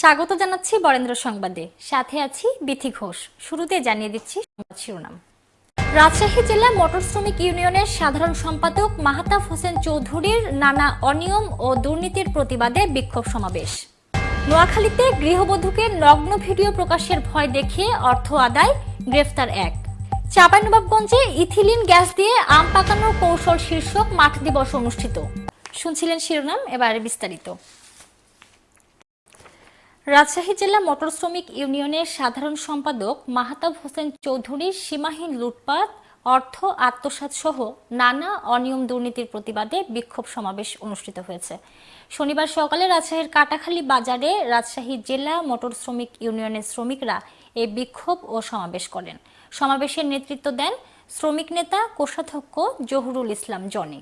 স্বাগত জানাচ্ছি বরেন্দ্র সংবাদে। সাথে আছি বিথি ঘোষ। শুরুতে জানিয়ে দিচ্ছি সংবাদ শিরোনাম। রাজশাহী জেলা মোটর শ্রমিক ইউনিয়নের সাধারণ সম্পাদক মাহাতাব হোসেন চৌধুরীর নানা অনিয়ম ও দুর্নীতির প্রতিবাদে বিক্ষোভ সমাবেশ। নোয়াখালীতে গৃহবধূকে নগ্ন ভিডিও প্রকাশের ভয় দেখিয়ে অর্থ আদায়, গ্রেফতার এক। চাঁপাইনবাবগঞ্জে ইথিলিন গ্যাস দিয়ে আম পাকানোর কৌশল শীর্ষক মাঠ দিবস অনুষ্ঠিত। শুনছিলেন শিরোনাম, এবারে বিস্তারিত। রাজশাহী জেলা মোটর শ্রমিক ইউনিয়নের সাধারণ সম্পাদক মাহাতাব হোসেন চৌধুরীর সীমাহীন লুটপাট, অর্থ আত্মসাৎ সহ নানা অনিয়ম দুর্নীতির প্রতিবাদে বিক্ষোভ সমাবেশ অনুষ্ঠিত হয়েছে। শনিবার সকালে রাজশাহীর কাটাখালী বাজারে রাজশাহী জেলা মোটর শ্রমিক ইউনিয়নের শ্রমিকরা এই বিক্ষোভ ও সমাবেশ করেন। সমাবেশের নেতৃত্ব দেন শ্রমিক নেতা, কোষাধ্যক্ষ জহুরুল ইসলাম জনি।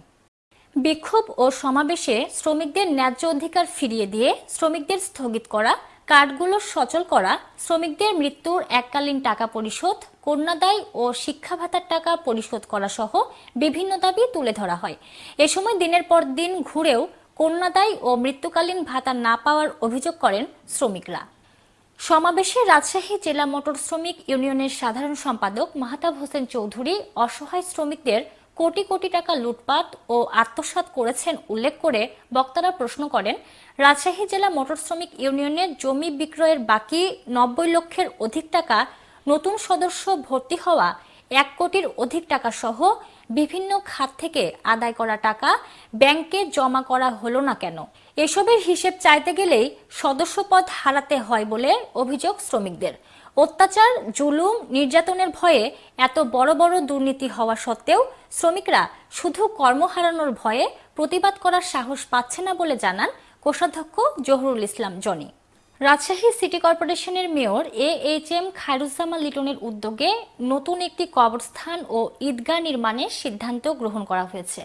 বিক্ষোভ ও সমাবেশে শ্রমিকদের ন্যায্য অধিকার ফিরিয়ে দিয়ে শ্রমিকদের স্থগিত করা কার্ডগুলো সচল করা, শ্রমিকদের মৃত্যুর এককালীন টাকা পরিশোধ কন্যাদায় ও শিক্ষা ভাতার টাকা পরিশোধ করা সহ বিভিন্ন দাবি তুলে ধরা হয়। এ সময় দিনের পর দিন ঘুরেও কন্যাদায় ও মৃত্যুকালীন ভাতা না পাওয়ার অভিযোগ করেন শ্রমিকরা। সমাবেশে রাজশাহী জেলা মোটর শ্রমিক ইউনিয়নের সাধারণ সম্পাদক মাহতাব হোসেন চৌধুরী অসহায় শ্রমিকদের কোটি কোটি টাকা লুটপাট ও আত্মসাৎ করেছেন উল্লেখ করে বক্তারা প্রশ্ন করেন, রাজশাহী জেলা মোটর শ্রমিক ইউনিয়নের জমি বিক্রয়ের বাকি নব্বই লক্ষের অধিক টাকা নতুন সদস্য ভর্তি হওয়া, এক কোটির অধিক টাকা সহ বিভিন্ন খাত থেকে আদায় করা টাকা ব্যাংকে জমা করা হলো না কেন? এসবের হিসেব চাইতে গেলেই সদস্যপদ হারাতে হয় বলে অভিযোগ শ্রমিকদের। অত্যাচার, জুলুম, নির্যাতনের ভয়ে এত বড় বড় দুর্নীতি হওয়া সত্ত্বেও শ্রমিকরা শুধু কর্ম হারানোর ভয়ে প্রতিবাদ করার সাহস পাচ্ছে না বলে জানান কোষাধ্যক্ষ জহুরুল ইসলাম জনি। রাজশাহী সিটি কর্পোরেশনের mayor A H M Khairuzzaman লিটনের উদ্যোগে নতুন একটি কবরস্থান ও ঈদগাহ নির্মাণের সিদ্ধান্ত গ্রহণ করা হয়েছে।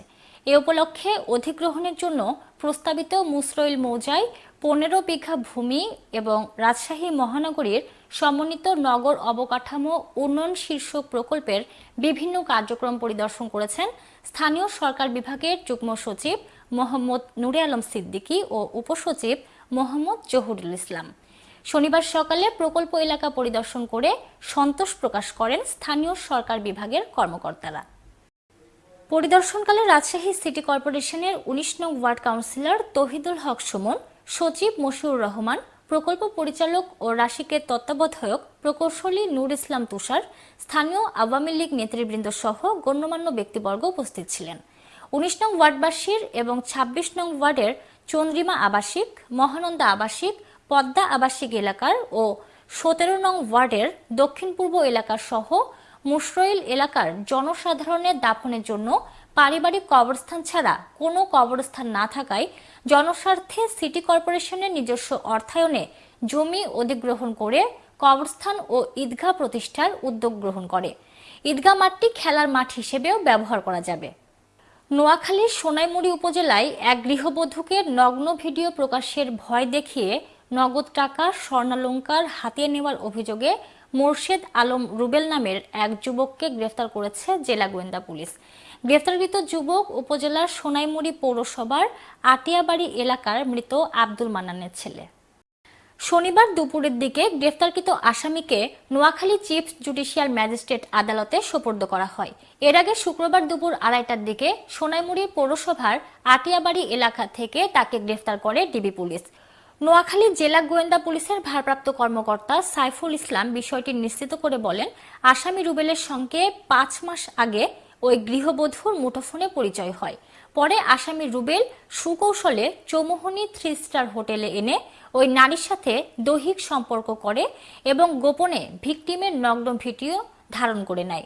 এ উপলক্ষে অধিগ্রহণের জন্য প্রস্তাবিত মুসরইল মৌজায় পনেরো বিঘা ভূমি এবং রাজশাহী মহানগরীর সমন্বিত নগর অবকাঠামো উন্নয়ন শীর্ষক প্রকল্পের বিভিন্ন কার্যক্রম পরিদর্শন করেছেন স্থানীয় সরকার বিভাগের যুগ্ম সচিব মোহাম্মদ নুরে আলম সিদ্দিকী ও উপসচিব মোহাম্মদ জহুরুল ইসলাম। শনিবার সকালে প্রকল্প এলাকা পরিদর্শন করে সন্তোষ প্রকাশ করেন স্থানীয় সরকার বিভাগের কর্মকর্তারা। পরিদর্শনকালে রাজশাহী সিটি কর্পোরেশনের উনিশ নং ওয়ার্ড কাউন্সিলর তহিদুল হক সুমন সচিব মশিউর রহমান, প্রকল্প পরিচালক ও রাশিকের তত্ত্বাবধায়ক প্রকৌশলী নূর ইসলাম তুষার, স্থানীয় আওয়ামী লীগ নেতৃবৃন্দ সহ গণ্যমান্য ব্যক্তিবর্গ উপস্থিত ছিলেন। উনিশ নং ওয়ার্ডবাসীর এবং ২৬ নং ওয়ার্ডের চন্দ্রিমা আবাসিক, মহানন্দা আবাসিক, পদ্মা আবাসিক এলাকার ও সতেরো নং ওয়ার্ডের দক্ষিণ পূর্ব এলাকার সহ মুশরইল এলাকার জনসাধারণের দাফনের জন্য পারিবারিক কবরস্থান ছাড়া কোনো কবরস্থান না থাকায় জনস্বার্থে সিটি কর্পোরেশনের নিজস্ব অর্থায়নে জমি অধিগ্রহণ করে কবরস্থান ও ঈদগাহ প্রতিষ্ঠার উদ্যোগ গ্রহণ করে। ঈদগাহ মাঠটি খেলার মাঠ হিসেবেও ব্যবহার করা যাবে। নোয়াখালীর সোনাইমুড়ি উপজেলায় এক গৃহবধূকে নগ্ন ভিডিও প্রকাশের ভয় দেখিয়ে নগদ টাকা, স্বর্ণালঙ্কার হাতিয়ে নেওয়ার অভিযোগে মোর্শেদ আলম রুবেল নামের এক যুবককে গ্রেফতার করেছে জেলা গোয়েন্দা পুলিশ। গ্রেফতারকৃত যুবক উপজেলার সোনাইমুড়ি পৌরসভার আটিয়াবাড়ি এলাকার মৃত আব্দুল মান্নানের ছেলে। শনিবার দুপুরের দিকে গ্রেফতারকৃত আসামিকে নোয়াখালী চিফ জুডিশিয়াল ম্যাজিস্ট্রেট আদালতে সোপর্দ করা হয়। এর আগে শুক্রবার দুপুর আড়াইটার দিকে সোনাইমুড়ি পৌরসভার আটিয়াবাড়ি এলাকা থেকে তাকে গ্রেফতার করে ডিবি পুলিশ। নোয়াখালী জেলা গোয়েন্দা পুলিশের ভারপ্রাপ্ত কর্মকর্তা সাইফুল ইসলাম বিষয়টি নিশ্চিত করে বলেন, আসামি রুবেলের সঙ্গে পাঁচ মাস আগে ওই গৃহবধূর মুঠোফোনে পরিচয় হয়। পরে আসামি রুবেল সুকৌশলে চৌমোহনী থ্রি স্টার হোটেলে এনে ওই নারীর সাথে দৈহিক সম্পর্ক করে এবং গোপনে ভিকটিমের নগ্ন ভিডিও ধারণ করে নেয়।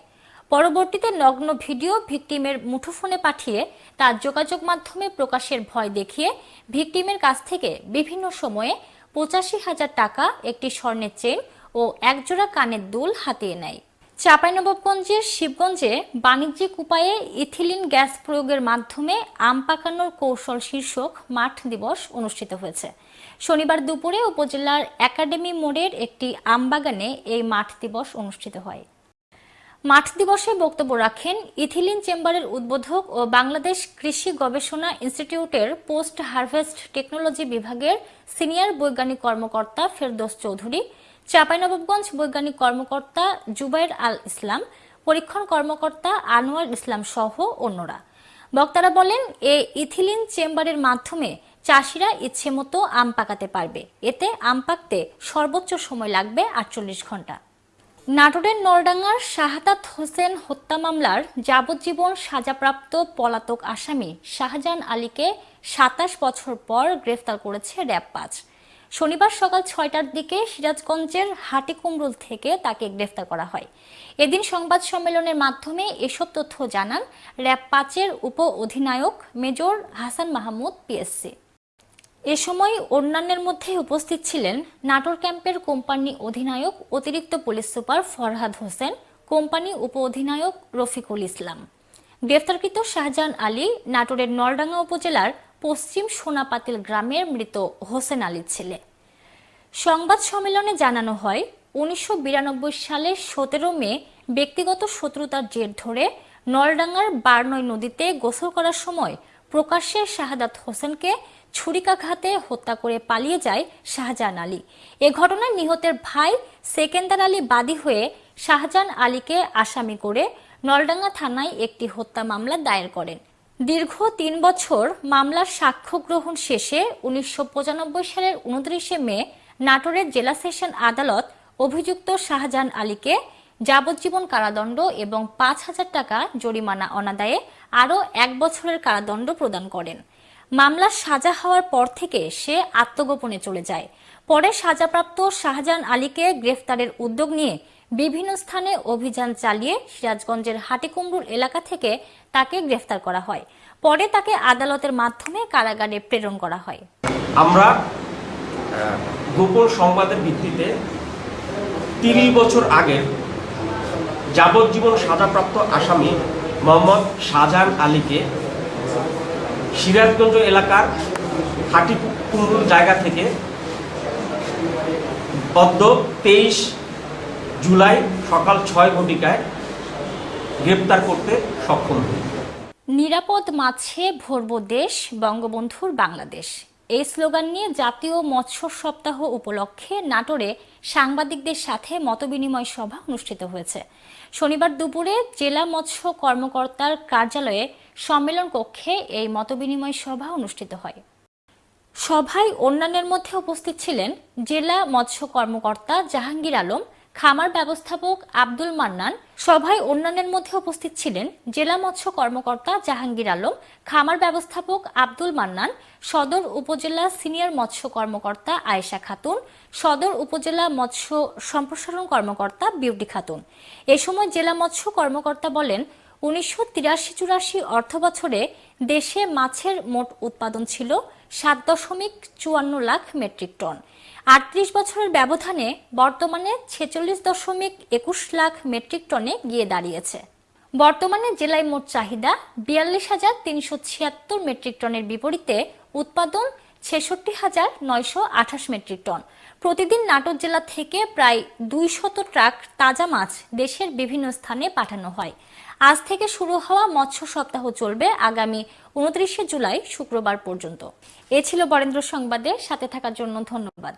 পরবর্তীতে নগ্ন ভিডিও ভিকটিমের মুঠোফোনে পাঠিয়ে তার যোগাযোগ মাধ্যমে প্রকাশের ভয় দেখিয়ে ভিকটিমের কাছ থেকে বিভিন্ন সময়ে পঁচাশি হাজার টাকা একটি স্বর্ণের চেন ও একজোড়া কানের দুল হাতিয়ে নেয়। চাঁপাইনবাবগঞ্জের শিবগঞ্জে বাণিজ্যিক উপায়ে ইথিলিন গ্যাস প্রয়োগের মাধ্যমে আম পাকানোর কৌশল শীর্ষক মাঠ দিবস অনুষ্ঠিত হয়েছে। শনিবার দুপুরে উপজেলার একাডেমি মোড়ের একটি আমবাগানে এই মাঠ দিবস অনুষ্ঠিত হয়। মাঠ দিবসে বক্তব্য রাখেন ইথিলিন চেম্বারের উদ্বোধক ও বাংলাদেশ কৃষি গবেষণা ইনস্টিটিউটের পোস্ট হারভেস্ট টেকনোলজি বিভাগের সিনিয়র বৈজ্ঞানিক কর্মকর্তা ফেরদোস চৌধুরী, চাঁপাইনবাবগঞ্জ বৈজ্ঞানিক কর্মকর্তা জুবাইর আল ইসলাম, পরীক্ষণ কর্মকর্তা আনোয়ার ইসলাম সহ অন্যরা। বক্তারা বলেন, এ ইথিলিন চেম্বারের মাধ্যমে চাষিরা ইচ্ছে মতো আম পাকাতে পারবে। এতে আম পাকতে সর্বোচ্চ সময় লাগবে আটচল্লিশ ঘণ্টা। নাটোরের নলডাঙ্গার শাহাদাত হোসেন হত্যা মামলার যাবজ্জীবন সাজাপ্রাপ্ত পলাতক আসামি শাহজাহান আলীকে সাতাশ বছর পর গ্রেফতার করেছে র্যাব পাঁচ শনিবার সকাল ছয়টার দিকে সিরাজগঞ্জের হাটিকুমরুল থেকে তাকে গ্রেফতার করা হয়। এদিন সংবাদ সম্মেলনের মাধ্যমে এসব তথ্য জানান র্যাব পাঁচের উপ অধিনায়ক মেজর হাসান মাহমুদ পিএসসি। এ সময় অন্যান্যের মধ্যে উপস্থিত ছিলেন নাটোর ক্যাম্পের কোম্পানি অধিনায়ক, অতিরিক্ত police super Farhad Hossain, company উপ অধিনায়ক রফিকুল ইসলাম। গ্রেফতারকৃত শাহজাহান আলী নাটোরের নলডাঙ্গা উপজেলার পশ্চিম সোনাপাতিল গ্রামের মৃত হোসেন আলীর ছেলে। সংবাদ সম্মেলনে জানানো হয়, উনিশশো সালের সতেরো মে ব্যক্তিগত শত্রুতার জের ধরে নলডাঙ্গার বারনয় নদীতে গোসল করার সময় প্রকাশ্যে শাহাদাত হোসেনকে ছুরিকাঘাতে হত্যা করে পালিয়ে যায় শাহজাহান আলী। এ ঘটনায় নিহতের ভাই সেকেন্দার আলী বাদী হয়ে শাহজাহান আলীকে আসামি করে নলডাঙ্গা থানায় একটি হত্যা মামলা দায়ের করেন। দীর্ঘ তিন বছর মামলার সাক্ষ্য গ্রহণ শেষে উনিশশো পঁচানব্বই সালের উনত্রিশে মে নাটোরের জেলা সেশন আদালত অভিযুক্ত শাহজাহান আলীকে যাবজ্জীবন কারাদণ্ড এবং পাঁচ হাজার টাকা জরিমানা অনাদায়ে আরও এক বছরের কারাদণ্ড প্রদান করেন। মামলার সাজা হওয়ার পর থেকে সে আত্মগোপনে চলে যায়। পরে সাজাপ্রাপ্ত শাহজাহান আলীকে গ্রেফতারের উদ্যোগ নিয়ে বিভিন্ন স্থানে অভিযান চালিয়ে সিরাজগঞ্জের হাটিকুমরুল এলাকা থেকে তাকে গ্রেফতার করা হয়। পরে তাকে আদালতের মাধ্যমে কারাগারে প্রেরণ করা হয়। আমরা গোপন সংবাদের ভিত্তিতে তিরিশ বছর আগের যাবজ্জীবন সাজাপ্রাপ্ত আসামি মোহাম্মদ শাহজাহান আলীকে সিরাজগঞ্জ এলাকার হাটিকুমরুল জায়গা থেকে অদ্য তেইশ জুলাই সকাল ছয় ঘটিকায় গ্রেপ্তার করতে সক্ষম হই নিরাপদ মাছে ভরব দেশ, বঙ্গবন্ধুর বাংলাদেশ। এই স্লোগান নিয়ে জাতীয় মৎস্য সপ্তাহ উপলক্ষে নাটোরে সাংবাদিকদের সাথে মতবিনিময় সভা অনুষ্ঠিত হয়েছে। শনিবার দুপুরে জেলা মৎস্য কর্মকর্তার কার্যালয়ে সম্মেলন কক্ষে এই মতবিনিময় সভা অনুষ্ঠিত হয়। সভায় অন্যান্যের মধ্যে উপস্থিত ছিলেন জেলা মৎস্য কর্মকর্তা জাহাঙ্গীর আলম খামার ব্যবস্থাপক আব্দুল মান্নান সভায় অন্যান্যের মধ্যে উপস্থিত ছিলেন জেলা মৎস্য কর্মকর্তা জাহাঙ্গীর আলম, খামার ব্যবস্থাপক আব্দুল মান্নান, সদর উপজেলা সিনিয়র মৎস্য কর্মকর্তা আয়েশা খাতুন, সদর উপজেলা মৎস্য সম্প্রসারণ কর্মকর্তা বিউটি খাতুন। এ সময় জেলা মৎস্য কর্মকর্তা বলেন, উনিশশো তিরাশি চুরাশি অর্থ বছরে দেশে মাছের মোট উৎপাদন ছিল সাত দশমিক চুয়ান্ন লাখ মেট্রিক টন। আটত্রিশ বছরের ব্যবধানে বর্তমানে ছেচল্লিশ দশমিক একুশ লাখ মেট্রিক টনে গিয়ে দাঁড়িয়েছে। বর্তমানে জেলায় মোট চাহিদা বিয়াল্লিশ হাজার তিনশো ছিয়াত্তর মেট্রিক টনের বিপরীতে উৎপাদন ছেষট্টি হাজার নয়শো আঠাশ মেট্রিক টন। প্রতিদিন নাটোর জেলা থেকে প্রায় দুই শত ট্রাক তাজা মাছ দেশের বিভিন্ন স্থানে পাঠানো হয়। আজ থেকে শুরু হওয়া মৎস্য সপ্তাহ চলবে আগামী উনত্রিশে জুলাই শুক্রবার পর্যন্ত। এ ছিল বরেন্দ্র সংবাদে, সাথে থাকার জন্য ধন্যবাদ।